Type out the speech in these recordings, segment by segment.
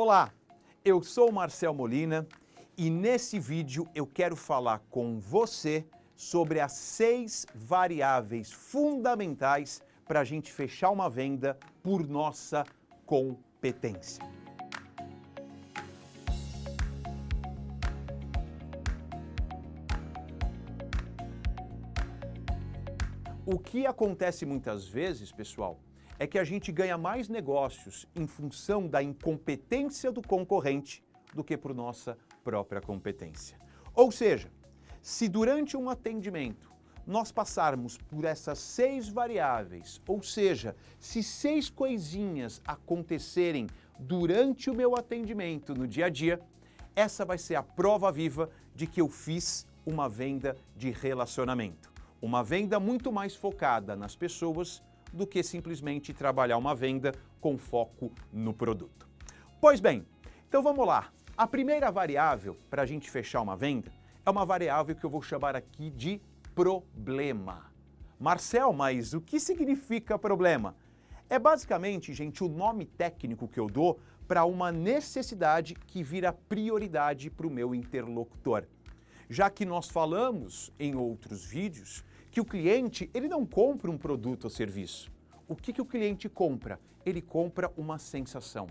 Olá, eu sou Marcel Molina e nesse vídeo eu quero falar com você sobre as seis variáveis fundamentais para a gente fechar uma venda por nossa competência. O que acontece muitas vezes, pessoal, é que a gente ganha mais negócios em função da incompetência do concorrente do que por nossa própria competência. Ou seja, se durante um atendimento nós passarmos por essas seis variáveis, ou seja, se seis coisinhas acontecerem durante o meu atendimento no dia a dia, essa vai ser a prova viva de que eu fiz uma venda de relacionamento. Uma venda muito mais focada nas pessoas do que simplesmente trabalhar uma venda com foco no produto. Pois bem, então vamos lá. A primeira variável para a gente fechar uma venda é uma variável que eu vou chamar aqui de problema. Marcel, mas o que significa problema? É basicamente, gente, o nome técnico que eu dou para uma necessidade que vira prioridade para o meu interlocutor. Já que nós falamos em outros vídeos que o cliente ele não compra um produto ou serviço. O que, que o cliente compra? Ele compra uma sensação.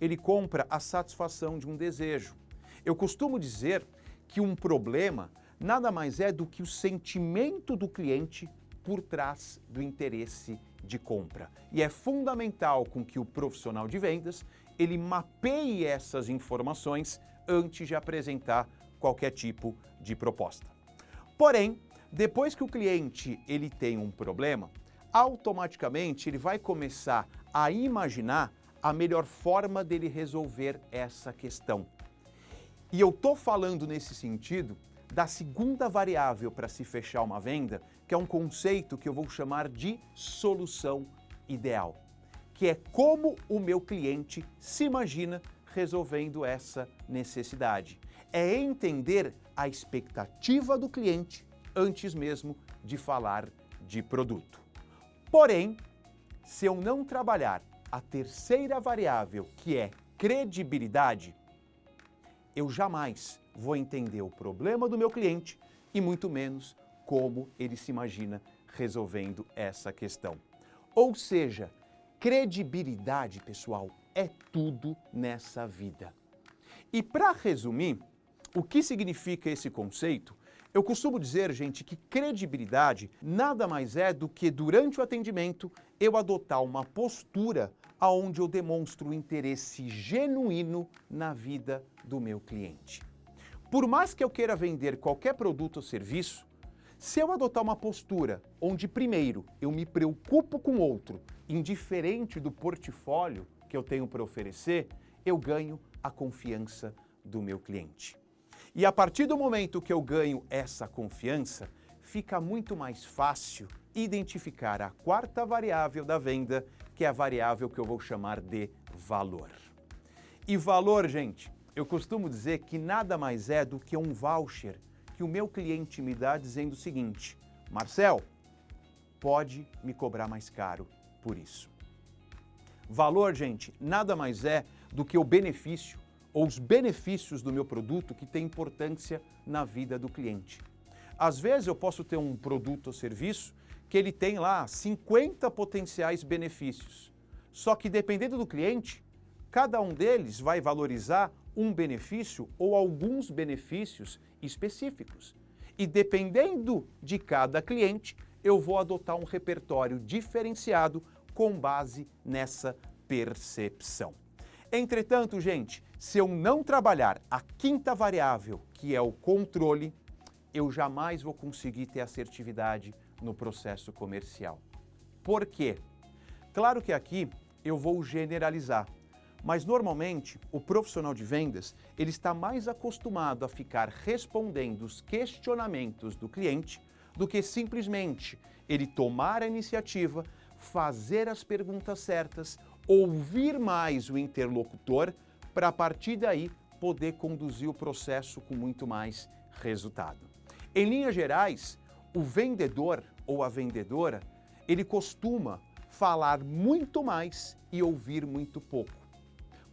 Ele compra a satisfação de um desejo. Eu costumo dizer que um problema nada mais é do que o sentimento do cliente por trás do interesse de compra. E é fundamental com que o profissional de vendas ele mapeie essas informações antes de apresentar qualquer tipo de proposta. Porém, depois que o cliente ele tem um problema, automaticamente ele vai começar a imaginar a melhor forma dele resolver essa questão. E eu estou falando nesse sentido da segunda variável para se fechar uma venda, que é um conceito que eu vou chamar de solução ideal, que é como o meu cliente se imagina resolvendo essa necessidade. É entender a expectativa do cliente antes mesmo de falar de produto. Porém, se eu não trabalhar a terceira variável, que é credibilidade, eu jamais vou entender o problema do meu cliente e muito menos como ele se imagina resolvendo essa questão. Ou seja, credibilidade, pessoal, é tudo nessa vida. E para resumir, o que significa esse conceito? Eu costumo dizer, gente, que credibilidade nada mais é do que durante o atendimento eu adotar uma postura aonde eu demonstro interesse genuíno na vida do meu cliente. Por mais que eu queira vender qualquer produto ou serviço, se eu adotar uma postura onde primeiro eu me preocupo com outro, indiferente do portfólio que eu tenho para oferecer, eu ganho a confiança do meu cliente. E a partir do momento que eu ganho essa confiança, fica muito mais fácil identificar a quarta variável da venda, que é a variável que eu vou chamar de valor. E valor, gente, eu costumo dizer que nada mais é do que um voucher que o meu cliente me dá dizendo o seguinte, Marcel, pode me cobrar mais caro por isso. Valor, gente, nada mais é do que o benefício ou os benefícios do meu produto que têm importância na vida do cliente. Às vezes eu posso ter um produto ou serviço que ele tem lá 50 potenciais benefícios. Só que dependendo do cliente, cada um deles vai valorizar um benefício ou alguns benefícios específicos. E dependendo de cada cliente, eu vou adotar um repertório diferenciado com base nessa percepção. Entretanto, gente, se eu não trabalhar a quinta variável, que é o controle, eu jamais vou conseguir ter assertividade no processo comercial. Por quê? Claro que aqui eu vou generalizar, mas normalmente o profissional de vendas ele está mais acostumado a ficar respondendo os questionamentos do cliente do que simplesmente ele tomar a iniciativa, fazer as perguntas certas, ouvir mais o interlocutor para a partir daí poder conduzir o processo com muito mais resultado. Em linhas gerais, o vendedor ou a vendedora, ele costuma falar muito mais e ouvir muito pouco.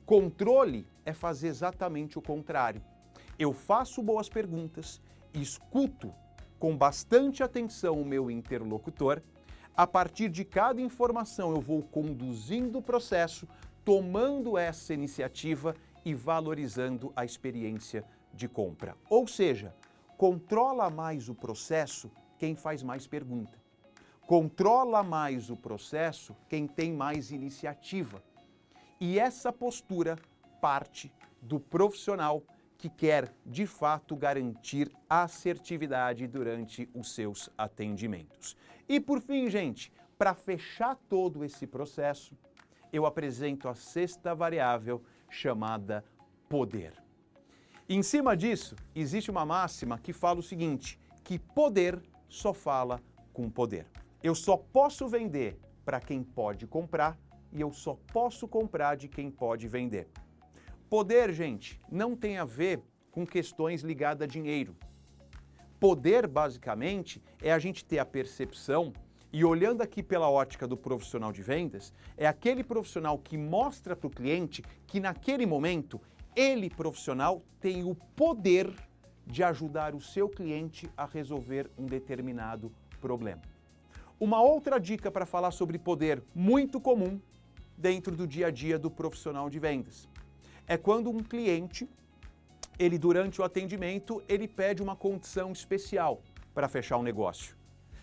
Controle é fazer exatamente o contrário. Eu faço boas perguntas, escuto com bastante atenção o meu interlocutor, a partir de cada informação eu vou conduzindo o processo, tomando essa iniciativa e valorizando a experiência de compra. Ou seja, controla mais o processo quem faz mais pergunta. Controla mais o processo quem tem mais iniciativa. E essa postura parte do profissional que quer, de fato, garantir assertividade durante os seus atendimentos. E por fim, gente, para fechar todo esse processo, eu apresento a sexta variável chamada poder. Em cima disso, existe uma máxima que fala o seguinte, que poder só fala com poder. Eu só posso vender para quem pode comprar e eu só posso comprar de quem pode vender. Poder, gente, não tem a ver com questões ligadas a dinheiro. Poder, basicamente, é a gente ter a percepção e olhando aqui pela ótica do profissional de vendas, é aquele profissional que mostra para o cliente que naquele momento ele, profissional, tem o poder de ajudar o seu cliente a resolver um determinado problema. Uma outra dica para falar sobre poder muito comum dentro do dia a dia do profissional de vendas é quando um cliente, ele durante o atendimento, ele pede uma condição especial para fechar um negócio.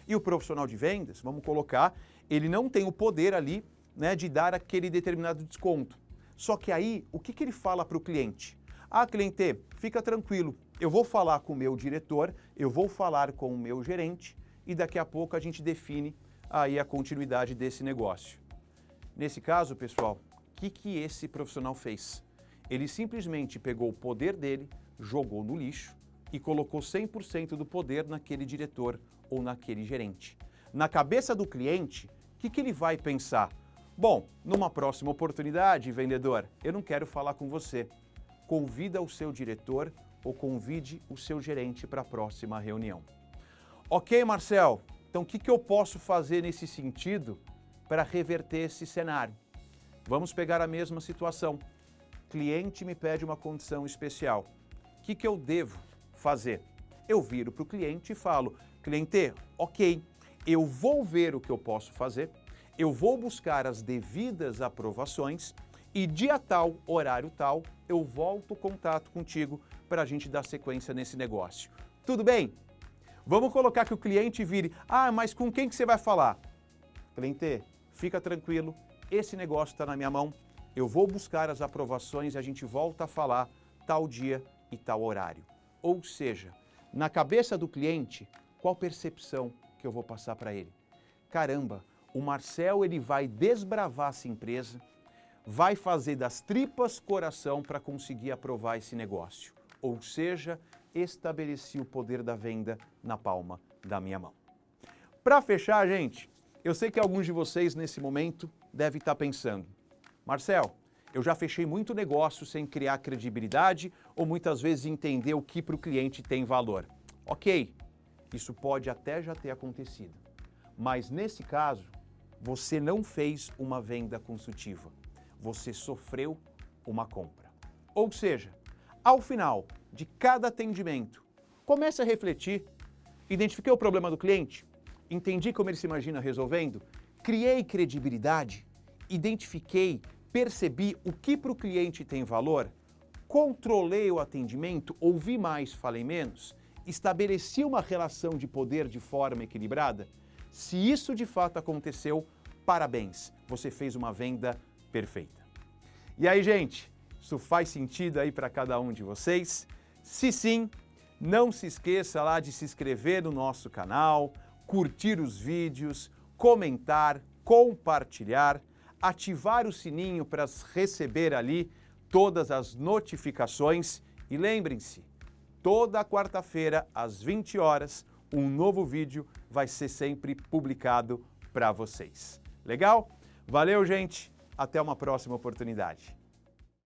E o profissional de vendas, vamos colocar, ele não tem o poder ali né, de dar aquele determinado desconto. Só que aí, o que, que ele fala para o cliente? Ah, cliente, fica tranquilo, eu vou falar com o meu diretor, eu vou falar com o meu gerente e daqui a pouco a gente define aí a continuidade desse negócio. Nesse caso, pessoal, o que, que esse profissional fez? Ele simplesmente pegou o poder dele, jogou no lixo e colocou 100% do poder naquele diretor ou naquele gerente. Na cabeça do cliente, o que, que ele vai pensar? Bom, numa próxima oportunidade, vendedor, eu não quero falar com você. Convida o seu diretor ou convide o seu gerente para a próxima reunião. Ok, Marcel, então o que, que eu posso fazer nesse sentido para reverter esse cenário? Vamos pegar a mesma situação. Cliente me pede uma condição especial. O que, que eu devo fazer? Eu viro para o cliente e falo, cliente, ok, eu vou ver o que eu posso fazer, eu vou buscar as devidas aprovações e dia tal, horário tal, eu volto o contato contigo para a gente dar sequência nesse negócio. Tudo bem? Vamos colocar que o cliente vire, ah, mas com quem que você vai falar? Cliente, fica tranquilo, esse negócio está na minha mão, eu vou buscar as aprovações e a gente volta a falar tal dia e tal horário. Ou seja, na cabeça do cliente, qual percepção que eu vou passar para ele? Caramba, o Marcel ele vai desbravar essa empresa, vai fazer das tripas coração para conseguir aprovar esse negócio. Ou seja, estabeleci o poder da venda na palma da minha mão. Para fechar, gente, eu sei que alguns de vocês nesse momento devem estar pensando, Marcel, eu já fechei muito negócio sem criar credibilidade ou muitas vezes entender o que para o cliente tem valor. Ok, isso pode até já ter acontecido, mas nesse caso, você não fez uma venda consultiva, você sofreu uma compra. Ou seja, ao final de cada atendimento, comece a refletir, identifiquei o problema do cliente, entendi como ele se imagina resolvendo, criei credibilidade, identifiquei, percebi o que para o cliente tem valor, controlei o atendimento, ouvi mais, falei menos, estabeleci uma relação de poder de forma equilibrada, se isso de fato aconteceu, parabéns, você fez uma venda perfeita. E aí, gente, isso faz sentido aí para cada um de vocês? Se sim, não se esqueça lá de se inscrever no nosso canal, curtir os vídeos, comentar, compartilhar, ativar o sininho para receber ali todas as notificações e lembrem-se, toda quarta-feira às 20 horas, um novo vídeo vai ser sempre publicado para vocês. Legal? Valeu, gente! Até uma próxima oportunidade.